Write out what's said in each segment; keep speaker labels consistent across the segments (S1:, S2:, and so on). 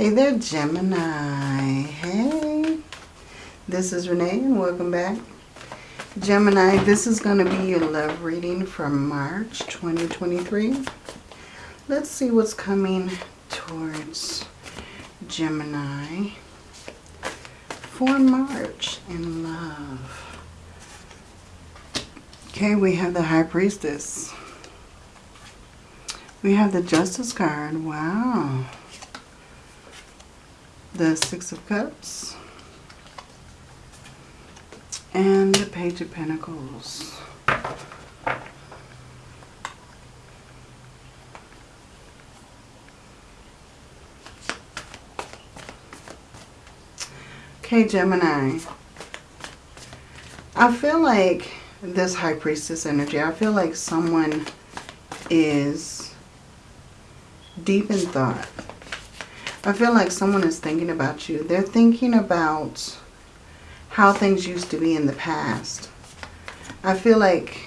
S1: Hey there, Gemini. Hey. This is Renee and welcome back. Gemini, this is going to be your love reading for March 2023. Let's see what's coming towards Gemini for March in love. Okay, we have the High Priestess. We have the Justice card. Wow the Six of Cups, and the Page of Pentacles. Okay, Gemini. I feel like this High Priestess energy, I feel like someone is deep in thought I feel like someone is thinking about you. They're thinking about how things used to be in the past. I feel like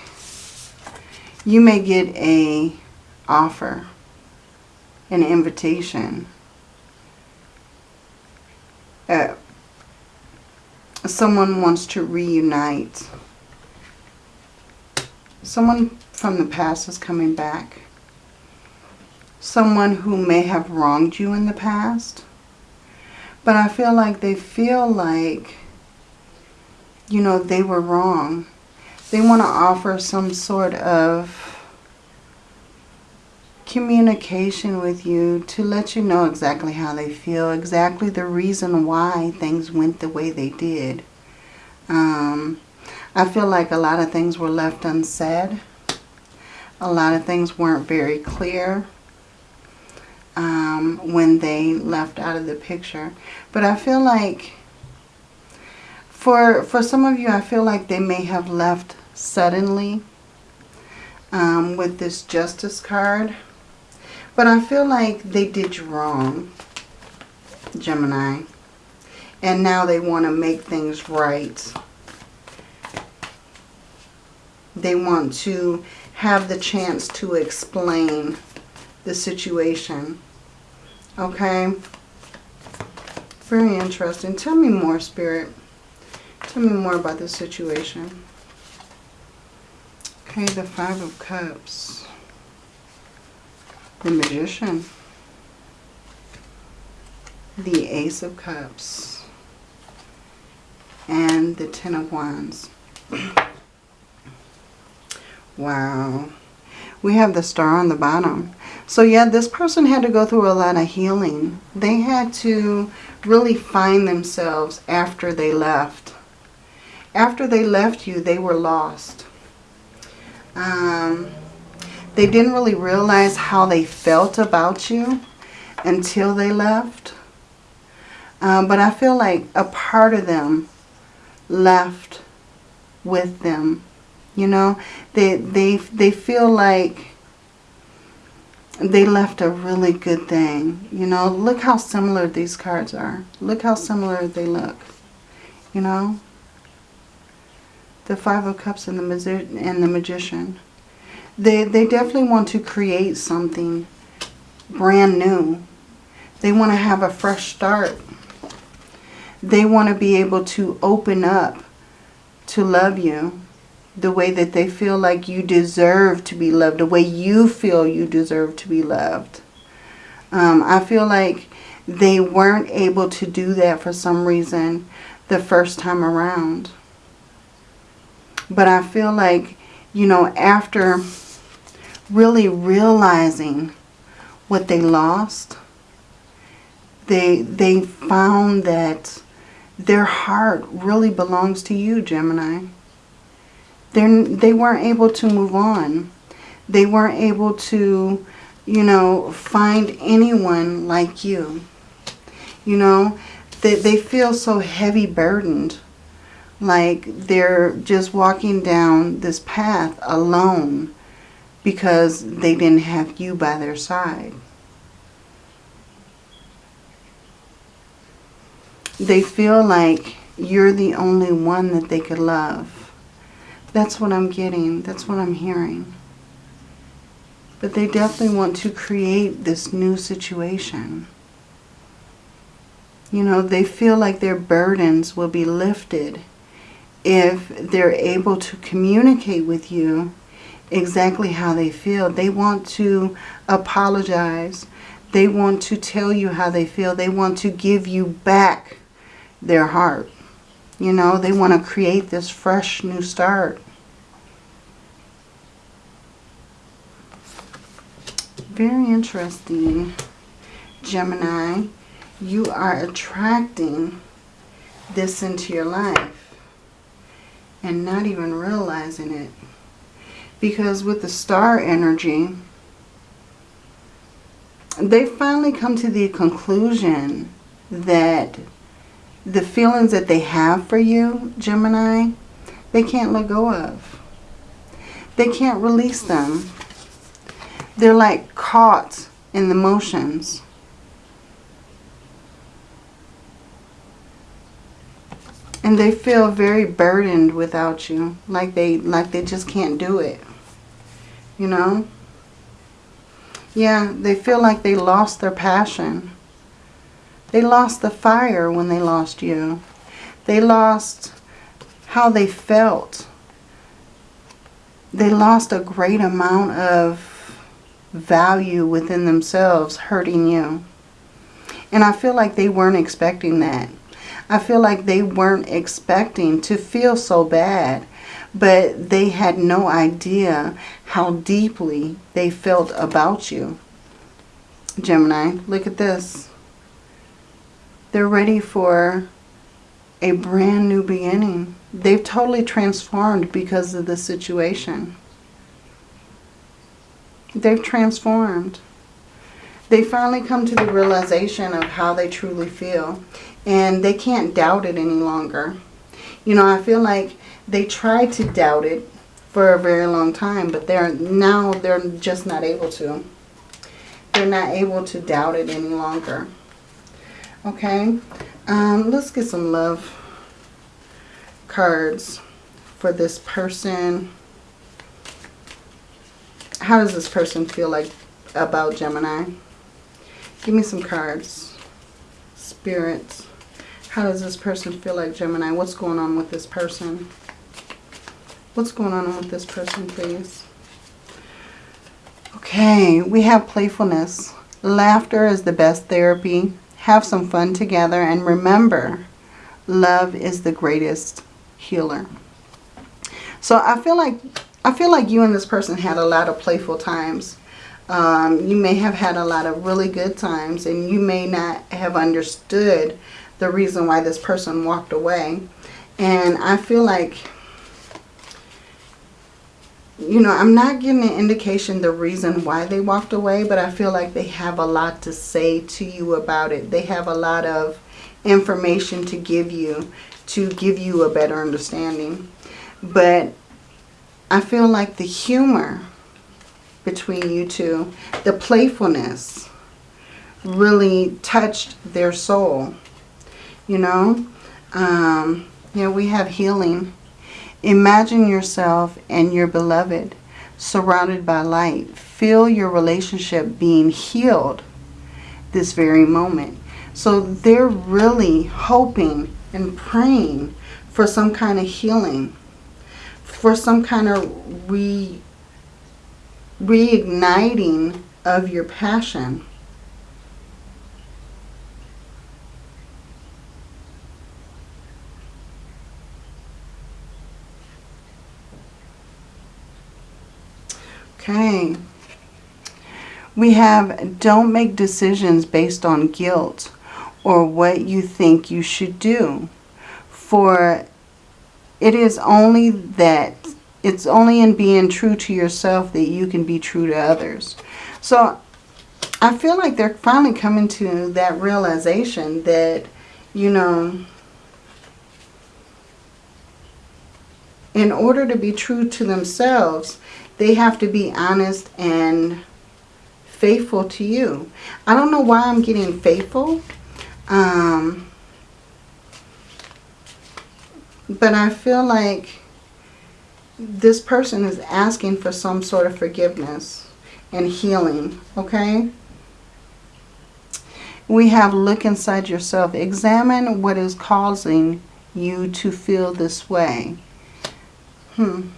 S1: you may get a offer, an invitation. Uh, someone wants to reunite. Someone from the past is coming back someone who may have wronged you in the past. But I feel like they feel like, you know, they were wrong. They want to offer some sort of communication with you to let you know exactly how they feel, exactly the reason why things went the way they did. Um, I feel like a lot of things were left unsaid. A lot of things weren't very clear um, when they left out of the picture. But I feel like for, for some of you, I feel like they may have left suddenly um, with this Justice card. But I feel like they did you wrong, Gemini. And now they want to make things right. They want to have the chance to explain the situation. Okay? Very interesting. Tell me more, Spirit. Tell me more about the situation. Okay, the Five of Cups. The Magician. The Ace of Cups. And the Ten of Wands. wow. We have the star on the bottom. So yeah, this person had to go through a lot of healing. They had to really find themselves after they left. After they left you, they were lost. Um, they didn't really realize how they felt about you until they left. Um, but I feel like a part of them left with them. You know, they, they, they feel like they left a really good thing. You know, look how similar these cards are. Look how similar they look. You know? The Five of Cups and the, and the Magician. They, they definitely want to create something brand new. They want to have a fresh start. They want to be able to open up to love you the way that they feel like you deserve to be loved, the way you feel you deserve to be loved. Um, I feel like they weren't able to do that for some reason the first time around. But I feel like, you know, after really realizing what they lost, they, they found that their heart really belongs to you, Gemini. They're, they weren't able to move on. They weren't able to, you know, find anyone like you. You know, they, they feel so heavy burdened. Like they're just walking down this path alone because they didn't have you by their side. They feel like you're the only one that they could love. That's what I'm getting. That's what I'm hearing. But they definitely want to create this new situation. You know, they feel like their burdens will be lifted if they're able to communicate with you exactly how they feel. They want to apologize. They want to tell you how they feel. They want to give you back their heart. You know, they want to create this fresh new start. Very interesting, Gemini. You are attracting this into your life and not even realizing it. Because with the star energy, they finally come to the conclusion that the feelings that they have for you, Gemini, they can't let go of. They can't release them. They're like caught in the motions. And they feel very burdened without you. Like they like they just can't do it. You know? Yeah, they feel like they lost their passion. They lost the fire when they lost you. They lost how they felt. They lost a great amount of value within themselves hurting you. And I feel like they weren't expecting that. I feel like they weren't expecting to feel so bad. But they had no idea how deeply they felt about you. Gemini, look at this. They're ready for a brand new beginning. They've totally transformed because of the situation. They've transformed. They finally come to the realization of how they truly feel. And they can't doubt it any longer. You know, I feel like they tried to doubt it for a very long time. But they're now they're just not able to. They're not able to doubt it any longer. Okay. Um, let's get some love cards for this person how does this person feel like about Gemini? Give me some cards. Spirit. How does this person feel like Gemini? What's going on with this person? What's going on with this person, please? Okay, we have playfulness. Laughter is the best therapy. Have some fun together. And remember, love is the greatest healer. So I feel like I feel like you and this person had a lot of playful times. Um, you may have had a lot of really good times and you may not have understood the reason why this person walked away. And I feel like, you know, I'm not getting an indication the reason why they walked away, but I feel like they have a lot to say to you about it. They have a lot of information to give you to give you a better understanding. But I feel like the humor between you two, the playfulness really touched their soul. You know, um, yeah, we have healing. Imagine yourself and your beloved surrounded by light. Feel your relationship being healed this very moment. So they're really hoping and praying for some kind of healing for some kind of re reigniting of your passion. Okay. We have don't make decisions based on guilt or what you think you should do. For it is only that, it's only in being true to yourself that you can be true to others. So I feel like they're finally coming to that realization that, you know, in order to be true to themselves, they have to be honest and faithful to you. I don't know why I'm getting faithful. Um, but I feel like this person is asking for some sort of forgiveness and healing, okay? We have look inside yourself. Examine what is causing you to feel this way. Hmm.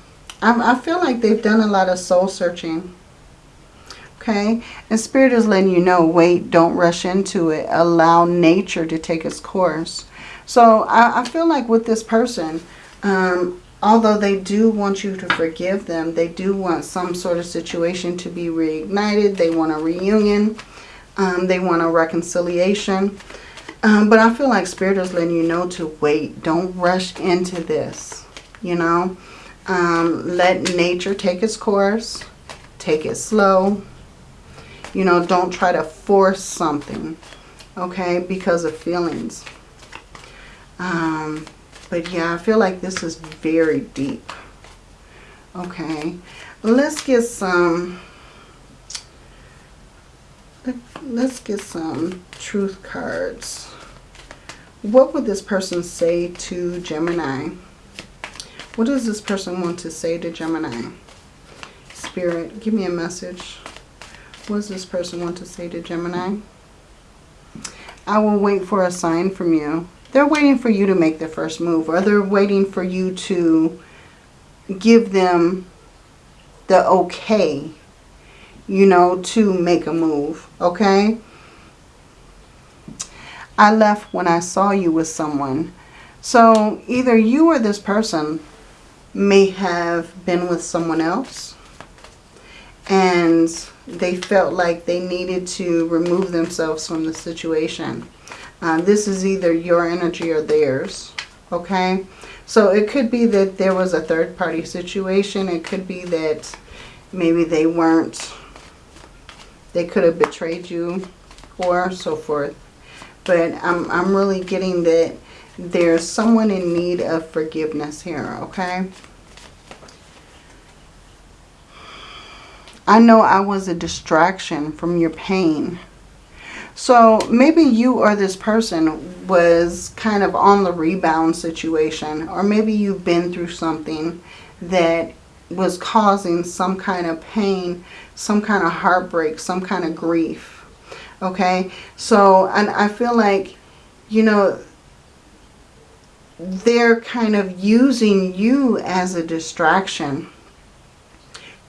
S1: I, I feel like they've done a lot of soul searching. Okay. And Spirit is letting you know, wait, don't rush into it. Allow nature to take its course. So I, I feel like with this person, um, although they do want you to forgive them, they do want some sort of situation to be reignited. They want a reunion. Um, they want a reconciliation. Um, but I feel like Spirit is letting you know to wait. Don't rush into this. You know, um, let nature take its course. Take it slow. You know, don't try to force something. Okay, because of feelings. Um, but yeah, I feel like this is very deep. Okay, let's get some let's get some truth cards. What would this person say to Gemini? What does this person want to say to Gemini? Spirit, give me a message. What does this person want to say to Gemini? I will wait for a sign from you. They're waiting for you to make the first move. Or they're waiting for you to give them the okay you know, to make a move, okay? I left when I saw you with someone. So either you or this person may have been with someone else and they felt like they needed to remove themselves from the situation. Uh, this is either your energy or theirs, okay? So it could be that there was a third party situation. It could be that maybe they weren't they could have betrayed you or so forth. But I'm, I'm really getting that there's someone in need of forgiveness here, okay? I know I was a distraction from your pain. So maybe you or this person was kind of on the rebound situation. Or maybe you've been through something that was causing some kind of pain, some kind of heartbreak, some kind of grief. Okay, so and I feel like, you know, they're kind of using you as a distraction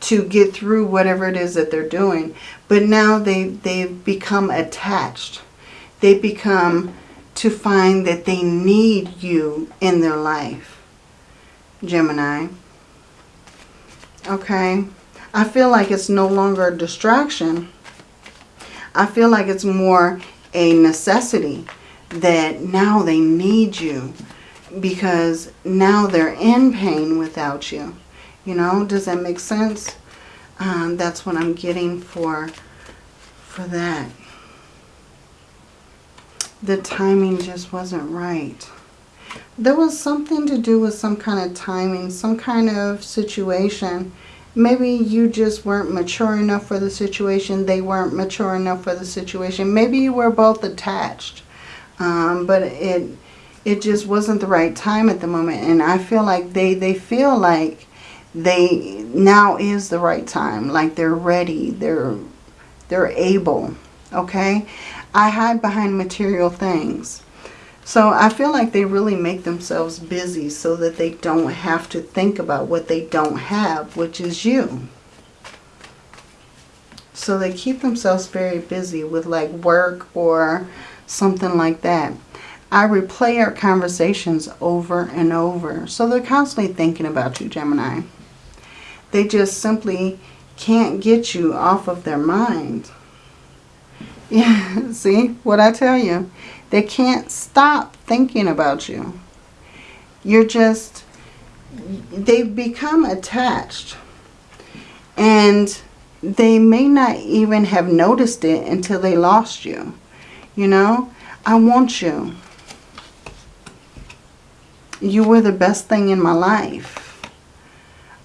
S1: to get through whatever it is that they're doing. But now they, they've become attached. They become to find that they need you in their life, Gemini. Okay. I feel like it's no longer a distraction. I feel like it's more a necessity that now they need you because now they're in pain without you. You know, does that make sense? Um, that's what I'm getting for, for that. The timing just wasn't right. There was something to do with some kind of timing, some kind of situation. Maybe you just weren't mature enough for the situation. They weren't mature enough for the situation. Maybe you were both attached. Um, but it it just wasn't the right time at the moment. And I feel like they, they feel like they now is the right time. Like they're ready. They're, they're able. Okay. I hide behind material things. So I feel like they really make themselves busy so that they don't have to think about what they don't have, which is you. So they keep themselves very busy with like work or something like that. I replay our conversations over and over. So they're constantly thinking about you, Gemini. They just simply can't get you off of their mind. Yeah, see what I tell you? They can't stop thinking about you. You're just, they've become attached. And they may not even have noticed it until they lost you. You know, I want you. You were the best thing in my life.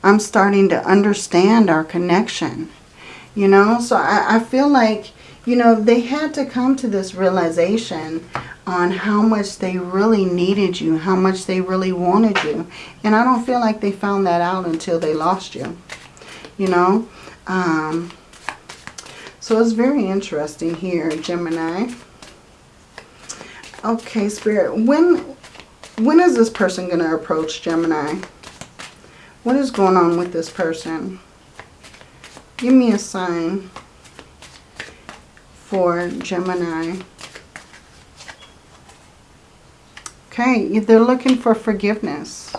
S1: I'm starting to understand our connection. You know, so I, I feel like you know, they had to come to this realization on how much they really needed you, how much they really wanted you. And I don't feel like they found that out until they lost you, you know. Um, so it's very interesting here, Gemini. Okay, Spirit. When, when is this person going to approach Gemini? What is going on with this person? Give me a sign for Gemini. Okay, they're looking for forgiveness.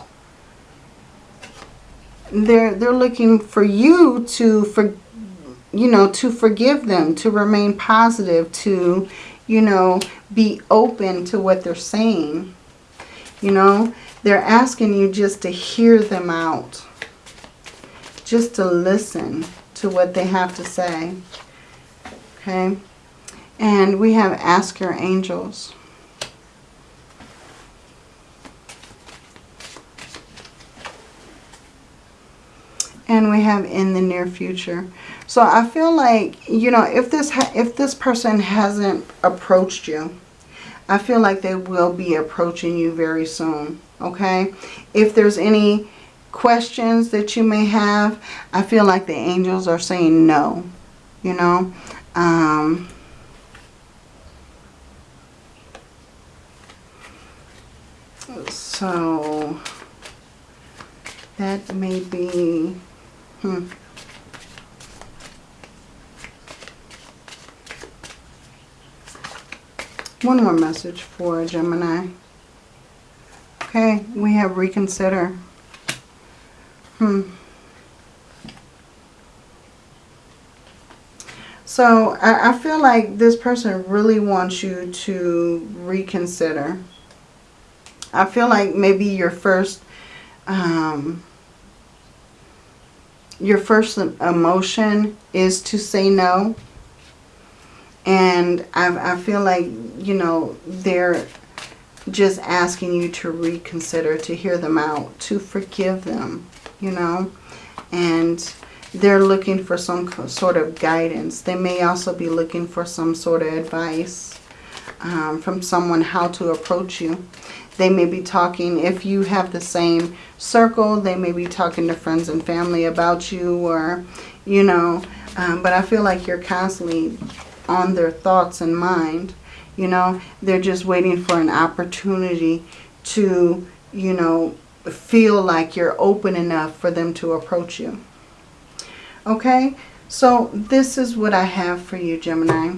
S1: They're they're looking for you to for you know, to forgive them, to remain positive, to, you know, be open to what they're saying. You know, they're asking you just to hear them out. Just to listen to what they have to say. Okay. And we have ask your angels. And we have in the near future. So I feel like, you know, if this if this person hasn't approached you, I feel like they will be approaching you very soon, okay? If there's any questions that you may have, I feel like the angels are saying no, you know? Um, so that may be, hmm. One more message for Gemini. Okay, we have reconsider. Hmm. So I, I feel like this person really wants you to reconsider. I feel like maybe your first um, your first emotion is to say no. And I, I feel like, you know, they're just asking you to reconsider, to hear them out, to forgive them, you know. And they're looking for some sort of guidance. They may also be looking for some sort of advice um, from someone how to approach you. They may be talking, if you have the same circle, they may be talking to friends and family about you or, you know, um, but I feel like you're constantly on their thoughts and mind. You know, they're just waiting for an opportunity to, you know, feel like you're open enough for them to approach you. Okay, so this is what I have for you, Gemini.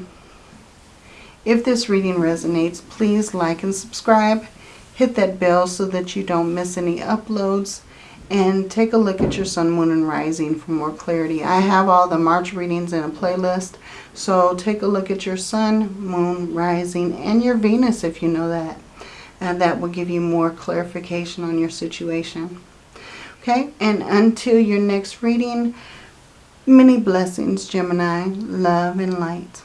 S1: If this reading resonates, please like and subscribe. Hit that bell so that you don't miss any uploads and take a look at your sun, moon, and rising for more clarity. I have all the March readings in a playlist, so take a look at your sun, moon, rising, and your Venus if you know that. And that will give you more clarification on your situation. Okay, and until your next reading, many blessings, Gemini, love and light.